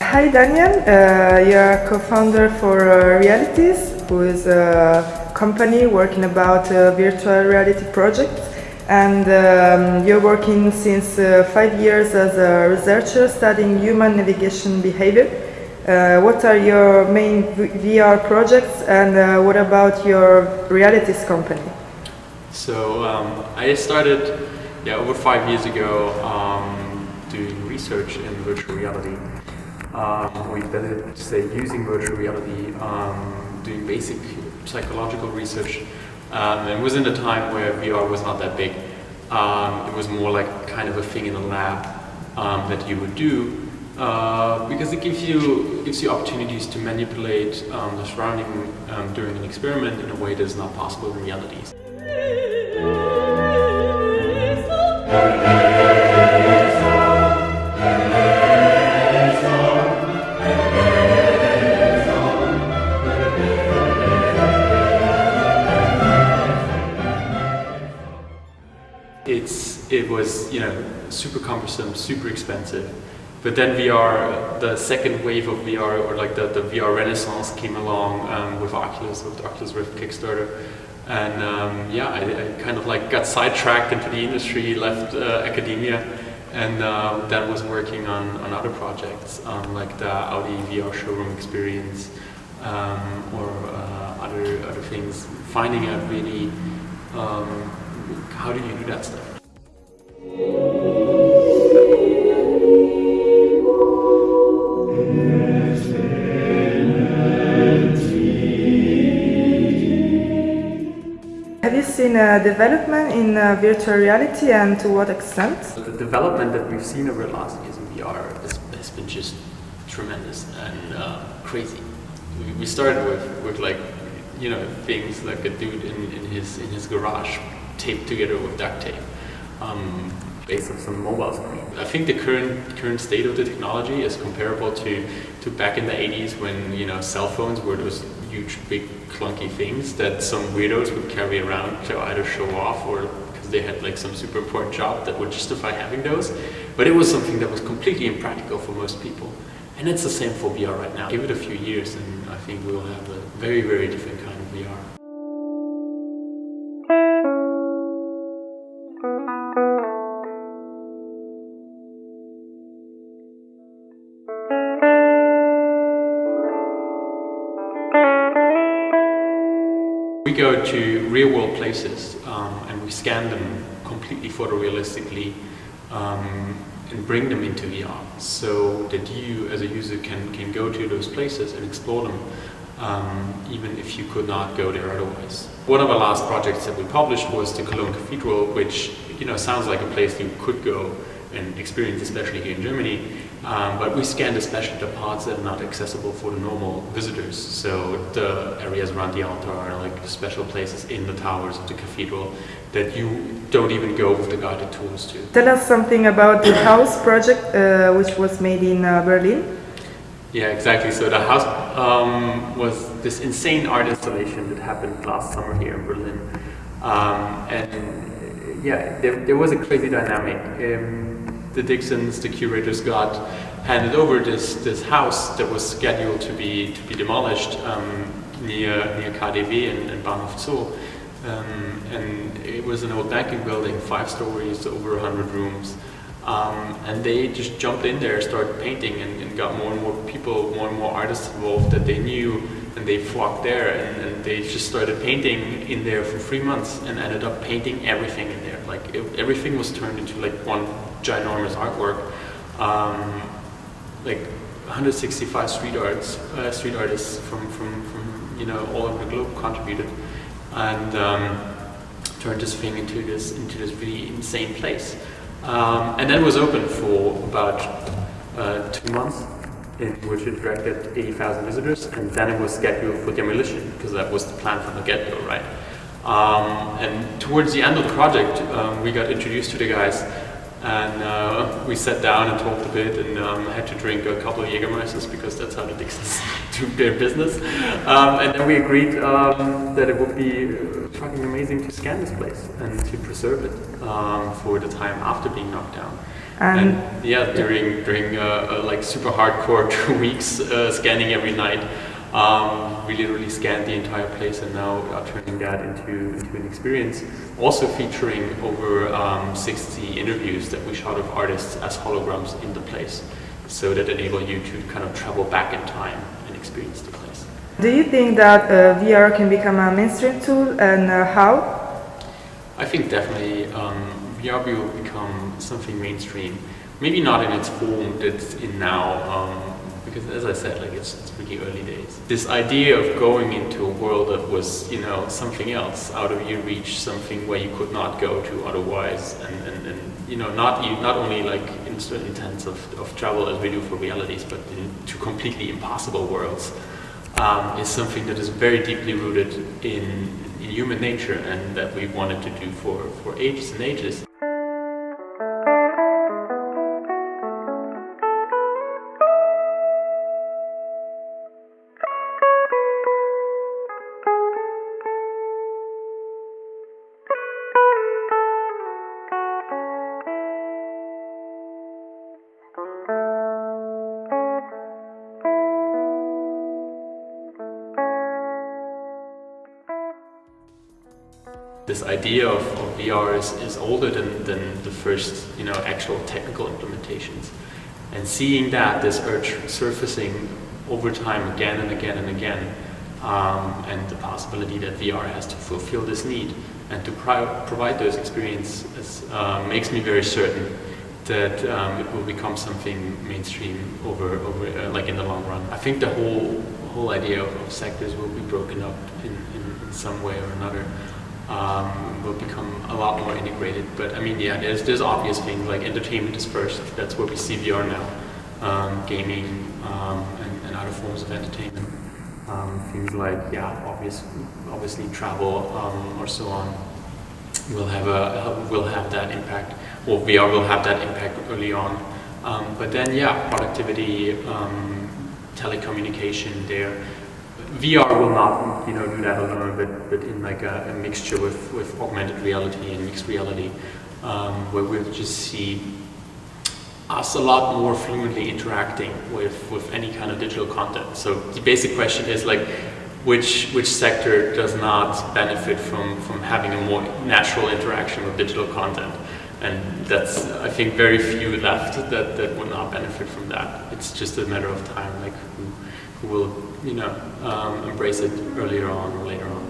Hi Daniel, uh, you're co-founder for uh, Realities, who is a company working about uh, virtual reality projects and um, you're working since uh, five years as a researcher studying human navigation behavior. Uh, what are your main VR projects and uh, what about your realities company? So um, I started yeah, over five years ago um, doing research in virtual reality. Um, or better say using virtual reality, um, doing basic psychological research um, it was in a time where VR was not that big. Um, it was more like kind of a thing in a lab um, that you would do uh, because it gives you gives you opportunities to manipulate um, the surrounding um, during an experiment in a way that is not possible in reality. it's it was you know super cumbersome, super expensive. But then VR, the second wave of VR, or like the, the VR renaissance came along um, with Oculus, with Oculus Rift Kickstarter. And um, yeah, I, I, kind of like got sidetracked into the industry, left uh, academia, and uh, then was working on, on other projects, um, like the Audi VR showroom experience, um, or uh, other, other things, finding out really um, how do you do that stuff? A development in uh, virtual reality and to what extent? The development that we've seen over the last years in VR has, has been just tremendous and uh, crazy. We started with, with like, you know, things like a dude in, in his in his garage taped together with duct tape um, based on some mobile screen. I think the current current state of the technology is comparable to, to back in the 80s when you know cell phones were those huge, big, clunky things that some weirdos would carry around to either show off or because they had like some super important job that would justify having those. But it was something that was completely impractical for most people. And it's the same for VR right now. Give it a few years and I think we'll have a very, very different We go to real world places um, and we scan them completely photorealistically um, and bring them into VR so that you as a user can, can go to those places and explore them um, even if you could not go there otherwise. One of our last projects that we published was the Cologne Cathedral which you know sounds like a place you could go and experience especially here in Germany um, but we scanned especially the parts that are not accessible for the normal visitors. So the areas around the altar are like special places in the towers of the cathedral that you don't even go with the guided tours to. Tell us something about the house project uh, which was made in uh, Berlin. Yeah, exactly. So the house um, was this insane art installation that happened last summer here in Berlin. Um, and yeah, there, there, was a crazy dynamic. The Dixons, the curators got handed over this, this house that was scheduled to be, to be demolished um, near, near KaDeWe and, and Bahnhof Zoo. Um, and it was an old banking building, five stories, over 100 rooms. Um, and they just jumped in there, started painting and, and, got more and more people, more and more artists involved that they knew and they flocked there and, and, they just started painting in there for three months and ended up painting everything in there. Like it, everything was turned into like one ginormous artwork. Um, like 165 street arts, uh, street artists from, from, from you know all over the globe contributed and um, turned this thing into this into this really insane place. Um, and then was open for about uh, two months in which it attracted 80,000 visitors and then it was scheduled for demolition because that was the plan from the get-go, right? Um, and towards the end of the project, um, we got introduced to the guys and uh, we sat down and talked a bit and um, had to drink a couple of Jägermeisters because that's how the Dixons do their business. Um, and then we agreed um, that it would be fucking amazing to scan this place and to preserve it um, for the time after being knocked down. And, And yeah, during during uh, uh, like super hardcore two weeks uh, scanning every night, um, we literally scanned the entire place and now are turning that into into an experience. Also featuring over um, 60 interviews that we shot of artists as holograms in the place, so that enable you to kind of travel back in time and experience the place. do you think that uh, VR can become a mainstream tool and uh, how? I think definitely um, VR will become something mainstream. Maybe not in its form that it's in now, um, because as I said, like it's, it's really early days. This idea of going into a world that was, you know, something else, out of your reach, something where you could not go to otherwise, and, and, and you know, not not only like in certain intents of, of travel as we do for realities, but into completely impossible worlds, um, is something that is very deeply rooted in, in human nature and that we wanted to do for, for ages and ages. Idea of, of VR is, is older than, than the first, you know, actual technical implementations. And seeing that, this urge surfacing over time again and again and again, um, and the possibility that VR has to fulfill this need and to provide those experiences uh, makes me very certain that um, it will become something mainstream over, over uh, like in the long run. I think the whole whole idea of, of sectors will be broken up in, in, in some way or another um, will become a lot more integrated. But I mean, yeah, there's there's obvious things like entertainment is first. That's where we see VR now, um, gaming um, and, and, other forms of entertainment. Um, things like yeah, obvious, obviously travel um, or so on will have a will have that impact, or VR will have that impact early on. But then yeah, productivity, telecommunication there. VR will not, you know, do that alone, but, but in like a, a mixture with, with augmented reality and mixed reality, um, where we'll just see us a lot more fluently interacting with, with any kind of digital content. So the basic question is like, which, which sector does not benefit from, from having a more natural interaction with digital content? And that's, I think, very few left that, that would not benefit from that. It's just a matter of time, like who, who will, you know, um, embrace it earlier on or later on.